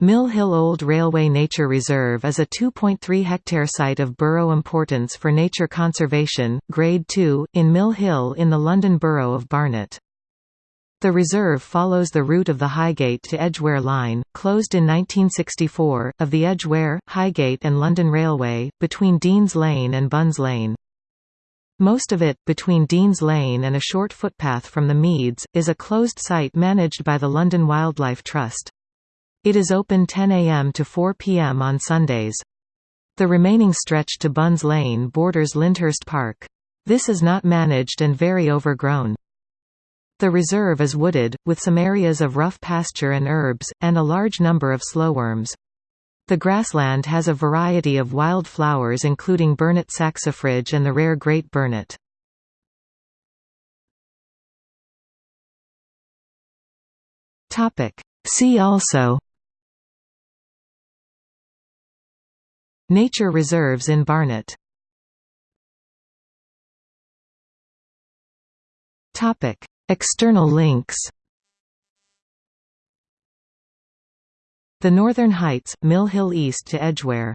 Mill Hill Old Railway Nature Reserve is a 2.3 hectare site of borough importance for nature conservation, Grade 2, in Mill Hill in the London Borough of Barnet. The reserve follows the route of the Highgate to Edgware Line, closed in 1964, of the Edgware, Highgate and London Railway, between Deans Lane and Bunns Lane. Most of it, between Deans Lane and a short footpath from the Meads, is a closed site managed by the London Wildlife Trust. It is open 10 a.m. to 4 p.m. on Sundays. The remaining stretch to Bunns Lane borders Lyndhurst Park. This is not managed and very overgrown. The reserve is wooded, with some areas of rough pasture and herbs, and a large number of slowworms. The grassland has a variety of wild flowers including burnet saxifrage and the rare great burnet. See also Nature reserves in Barnet External links The Northern Heights, Mill Hill east to Edgware